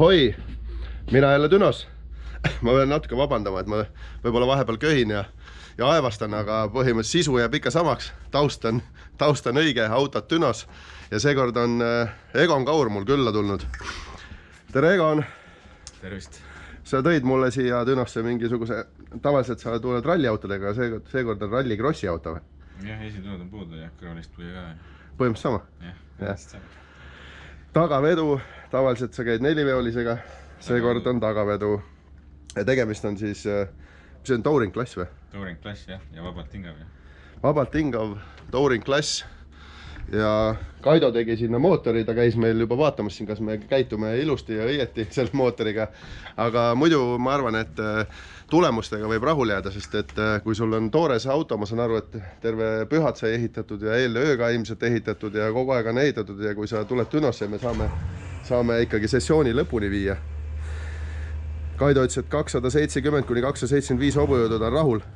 ahoi, mina jälle Dünos. ma pean natuke vabandama, et ma võib-olla vahepeal köhin ja, ja aevastan, aga põhimõtteliselt sisu jääb ikka samaks. taust on, taust on õige, autod Dünos ja seekord on äh, Egon Kaur mul külla tulnud. tere, Egon. tervist. sa tõid mulle siia Dünosse mingisuguse, tavaliselt sa tuled ralliautodega, seekord, seekord on ralli krossi auto või? jah, esitood on puudu ja kõrvalist tuli ka. põhimõtteliselt sama? jah, Jah. põhimõtteliselt sama. Tagavedu, tavaliselt sa käid neliveolisega, seekord on tagavedu. ja tegemist on siis, äh, mis see on, touring klass või? Touring klass jah, ja vabalt hingav jah. vabalt hingav touring klass. Ja Kaido tegi sinna mootori, ta käis meil juba vaatamas siin, kas me käitume ilusti ja õieti selle mootoriga. aga muidu ma arvan, et äh, tulemustega võib rahule jääda, sest et äh, kui sul on toores auto, ma saan aru, et terve pühad sai ehitatud ja eilne öö ka ilmselt ehitatud ja kogu aeg on ehitatud ja kui sa tuled Dünosse, me saame, saame ikkagi sessiooni lõpuni viia. Kaido ütles, et kakssada seitsekümmend kuni kakssada seitsekümmend viis hobujõudu ta on rahul.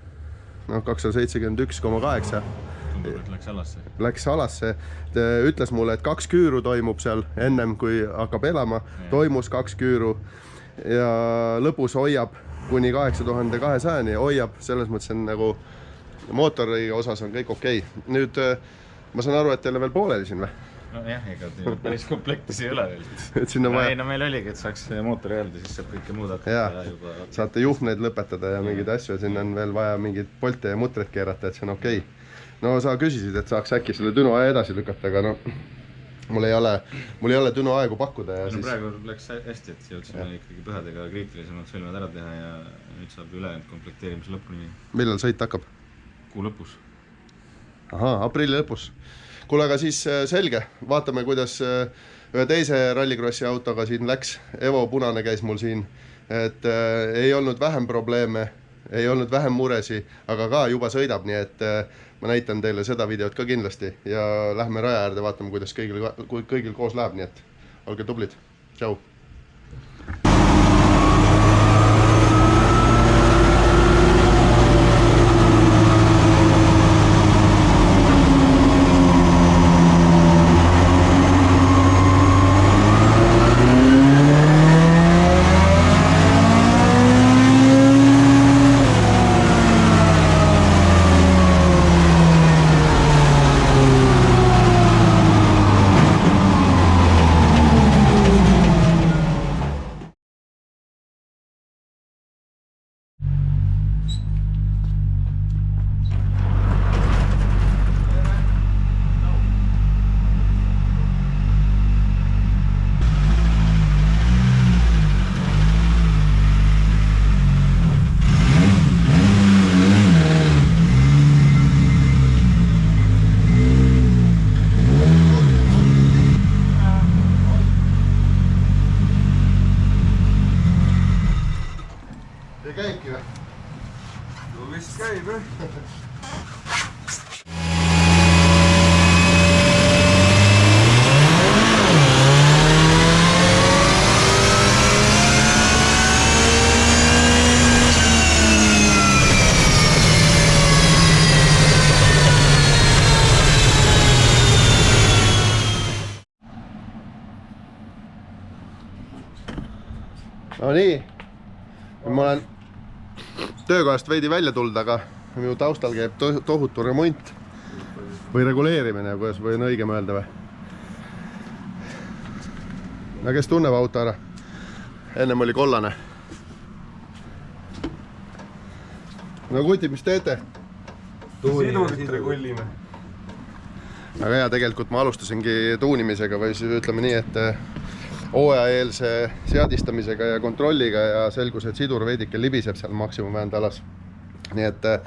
noh, kakssada seitsekümmend üks koma kaheksa et läks alasse. läks alasse, ütles mulle, et kaks küüru toimub seal ennem kui hakkab elama, toimus kaks küüru ja lõpus hoiab kuni kaheksa tuhande kahesajani, hoiab, selles mõttes on nagu mootori osas on kõik okei okay.. nüüd ma saan aru, et teil on veel pooleli siin või? nojah, ega päris komplektis ei ole veel. et on no, ei vaja, no meil oligi, et saaks mootori öelda, siis saab kõike muud hakata Jaa. juba. saate juhtmeid lõpetada ja mingeid asju ja sinna on veel vaja mingeid polte ja mutreid keerata, et see on okei okay. No sa küsisid, et saaks äkki selle Düno edasi lükata, aga no mul ei ole, mul ei ole Düno aegu pakkuda ja no siis praegu läks hästi, et jõudsime ikkagi pühadega kriitilisemad sõlmed ära teha ja nüüd saab ülejäänud komplekteerimise lõpuni millal sõit hakkab? kuu lõpus. ahaa, aprilli lõpus. kuule, aga siis äh, selge, vaatame, kuidas äh, ühe teise rallikrossi autoga siin läks. Evo Punane käis mul siin, et äh, ei olnud vähem probleeme, ei olnud vähem muresi, aga ka juba sõidab, nii et äh, ma näitan teile seda videot ka kindlasti ja lähme raja äärde, vaatame, kuidas kõigil, kõigil koos läheb, nii et olge tublid, tšau. ja käibki või? no vist käib jah. No nii, ma olen töökohast veidi välja tulnud, aga minu taustal käib to tohutu remont või reguleerimine, kuidas või on õigem öelda või? no kes tunneb auto ära? ennem oli kollane. no kutid, mis teete? sidurit regullime. väga hea, tegelikult ma alustasingi tuunimisega või siis ütleme nii, et hooajaeelse seadistamisega ja kontrolliga ja selgus, et sidur veidike libiseb seal maksimumväände alas. nii et eh,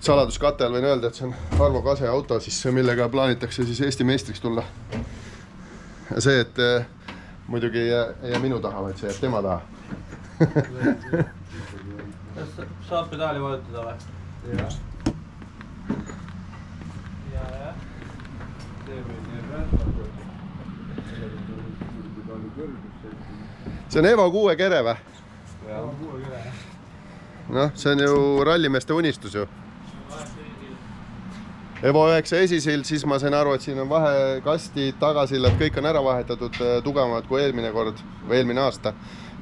saladuskatte all võin öelda, et see on Arvo Kase auto siis, millega plaanitakse siis Eesti meistriks tulla. ja see, et eh, muidugi ei jää, ei jää minu taha, vaid see jääb tema taha. kas saab pedaali vajutada või? jah. ja, jah. teeme nii räätmaga. See on Evo kuue kere või? noh, see on ju rallimeeste unistus ju. Evo üheksa esisild, siis ma sain aru, et siin on vahekastid, tagasillad, kõik on ära vahetatud, tugevamad kui eelmine kord või eelmine aasta.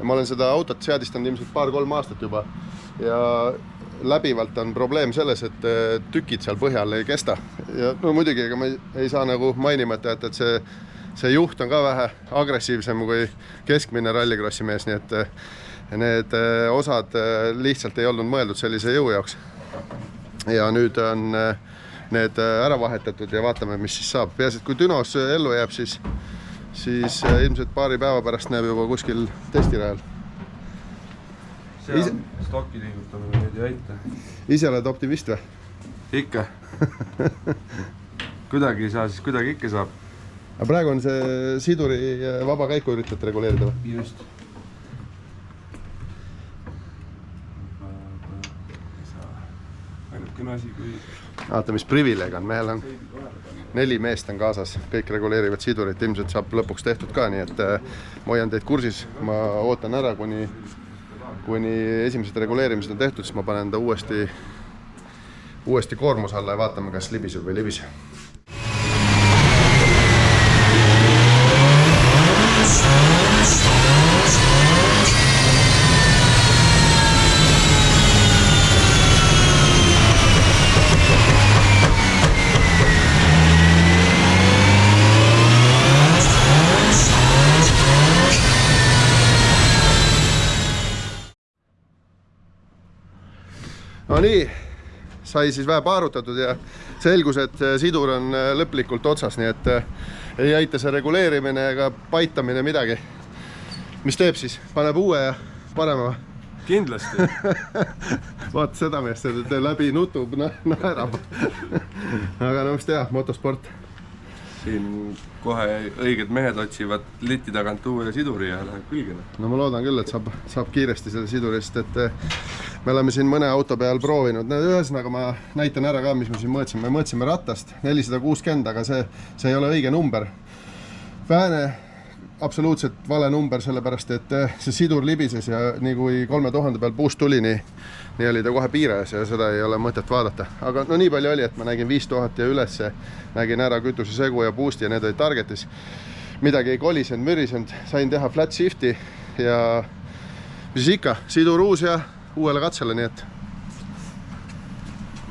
ma olen seda autot seadistanud ilmselt paar-kolm aastat juba ja läbivalt on probleem selles, et eh, tükid seal põhjal ei kesta ja no muidugi, ega ma ei, ei saa nagu mainimata jätta, et see, see juht on ka vähe agressiivsem kui keskmine rallikrossi mees, nii et eh, need eh, osad eh, lihtsalt ei olnud mõeldud sellise jõu jaoks. ja nüüd on need ära vahetatud ja vaatame, mis siis saab. peaasi, et kui Dünos ellu jääb, siis, siis ilmselt paari päeva pärast näeb juba kuskil testirajal. seal Ise- stokki liigutamine nüüd ei aita. ise oled optimist või? ikka kuidagi ei saa, siis kuidagi ikka saab. Aga praegu on see siduri eh, vaba käiku üritad reguleerida või? just. ainukene asi, kui vaata, mis privileeg on, mehel on neli meest on kaasas, kõik reguleerivad sidurit, ilmselt saab lõpuks tehtud ka, nii et äh, ma hoian teid kursis, ma ootan ära, kuni, kuni esimesed reguleerimised on tehtud, siis ma panen ta uuesti, uuesti koormuse alla ja vaatame, kas libiseb või ei libise. Nii, sai siis vähe paarutatud ja selgus, et sidur on äh, lõplikult otsas, nii et äh, ei aita see reguleerimine ega paitamine midagi. mis teeb siis, paneb uue ja parema kindlasti vaata seda meest, läbi nutub, naerab. aga no mis teha, motosport. siin kohe õiged mehed otsivad liti tagant uue siduri ja läheb külge. noh. no ma loodan küll, et saab, saab kiiresti selle siduri, sest et eh, me oleme siin mõne auto peal proovinud, no ühesõnaga ma näitan ära ka, mis me siin mõõtsime, me mõõtsime ratast nelisada kuuskümmend, aga see, see ei ole õige number. Vääne absoluutselt vale number, sellepärast et eh, see sidur libises ja nii kui kolme tuhande peal puust tuli, nii, nii oli ta kohe piires ja seda ei ole mõtet vaadata. aga no nii palju oli, et ma nägin viis tuhat ja ülesse, nägin ära kütusesegu ja boost'i ja need olid target'is. midagi ei kolisenud, mürisenud, sain teha flat shift'i ja mis ikka, sidur uus ja uuele katsele, nii et